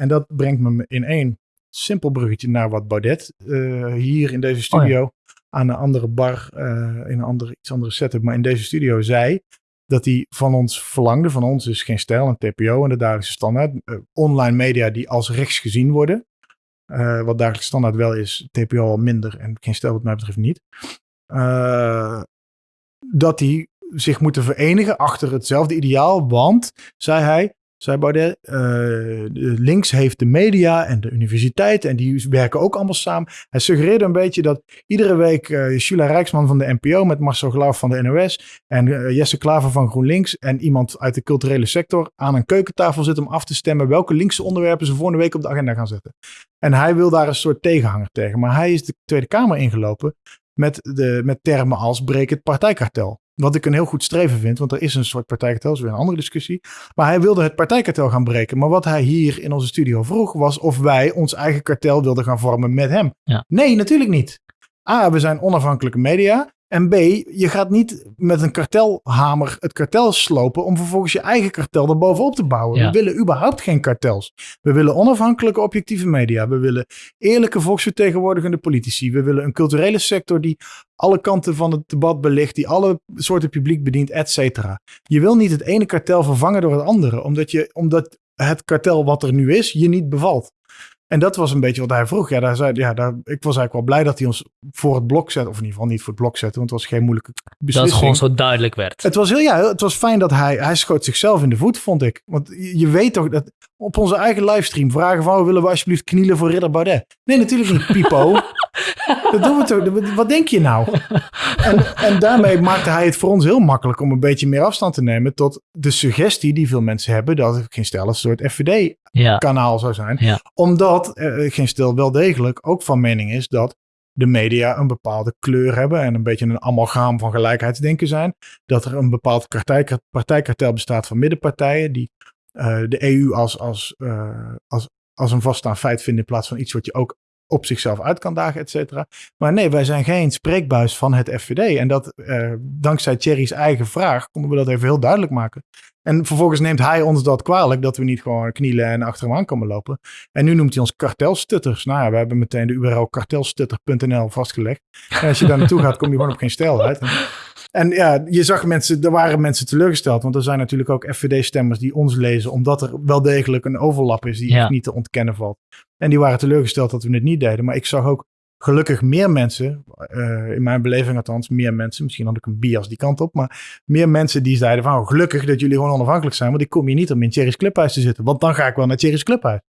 En dat brengt me in één simpel bruggetje naar wat Baudet uh, hier in deze studio oh aan een andere bar, uh, in een andere, iets andere setup, maar in deze studio zei dat hij van ons verlangde, van ons is geen stijl, een TPO en de dagelijkse standaard, uh, online media die als rechts gezien worden. wat dagelijkse standaard wel is, TPO al minder en geen stijl wat mij betreft niet. dat die zich moeten verenigen achter hetzelfde ideaal, want, zei hij, zei Baudet, uh, links heeft de media en de universiteit en die werken ook allemaal samen. Hij suggereerde een beetje dat iedere week uh, Shula Rijksman van de NPO met Marcel Glauw van de NOS en uh, Jesse Klaver van GroenLinks en iemand uit de culturele sector aan een keukentafel zit om af te stemmen welke linkse onderwerpen ze volgende week op de agenda gaan zetten. En hij wil daar een soort tegenhanger tegen. Maar hij is de Tweede Kamer ingelopen met, de, met termen als breek het partijkartel. Wat ik een heel goed streven vind, want er is een soort partijkartel, dat is weer een andere discussie. Maar hij wilde het partijkartel gaan breken. Maar wat hij hier in onze studio vroeg, was of wij ons eigen kartel wilden gaan vormen met hem. Nee, natuurlijk niet. A, we zijn onafhankelijke media. En B, je gaat niet met een kartelhamer het kartel slopen om vervolgens je eigen kartel erbovenop te bouwen. We willen überhaupt geen kartels. We willen onafhankelijke objectieve media. We willen eerlijke volksvertegenwoordigende politici. We willen een culturele sector die alle kanten van het debat belicht, die alle soorten publiek bedient, et cetera. Je wil niet het ene kartel vervangen door het andere, omdat, je, omdat het kartel wat er nu is je niet bevalt. En dat was een beetje wat hij vroeg. Ja, daar zei, ja daar, ik was eigenlijk wel blij dat hij ons voor het blok zette. Of in ieder geval niet voor het blok zette, want het was geen moeilijke beslissing. Dat het gewoon zo duidelijk werd. Het was, heel, ja, het was fijn dat hij, hij schoot zichzelf in de voet, vond ik. Want je weet toch dat op onze eigen livestream vragen van, oh, willen we alsjeblieft knielen voor Ridder Baudet? Nee, natuurlijk niet, Pipo. dat doen we toch. Wat denk je nou? En, en daarmee maakte hij het voor ons heel makkelijk om een beetje meer afstand te nemen tot de suggestie die veel mensen hebben dat het geen stel een soort FVD-kanaal zou zijn. Omdat uh, geen stel wel degelijk ook van mening is dat de media een bepaalde kleur hebben en een beetje een amalgaam van gelijkheidsdenken zijn. Dat er een bepaald partijkartel bestaat van middenpartijen die uh, de EU als, als, uh, als, als een vaststaand feit vinden in plaats van iets wat je ook op zichzelf uit kan dagen, et cetera. Maar nee, wij zijn geen spreekbuis van het FVD. En dat uh, dankzij Thierry's eigen vraag konden we dat even heel duidelijk maken. En vervolgens neemt hij ons dat kwalijk dat we niet gewoon knielen en achter hem aan komen lopen. En nu noemt hij ons kartelstutters. Nou ja, we hebben meteen de URL kartelstutter.nl vastgelegd. En als je daar naartoe gaat, kom je gewoon op geen stijl uit. En ja, je zag mensen, er waren mensen teleurgesteld. Want er zijn natuurlijk ook FVD-stemmers die ons lezen, omdat er wel degelijk een overlap is die niet te ontkennen valt. En die waren teleurgesteld dat we het niet deden. Maar ik zag ook gelukkig meer mensen, uh, in mijn beleving althans, meer mensen, misschien had ik een bias die kant op, maar meer mensen die zeiden van oh, gelukkig dat jullie gewoon onafhankelijk zijn, want ik kom hier niet om in Cherry's Clubhuis te zitten, want dan ga ik wel naar Cherry's Clubhuis.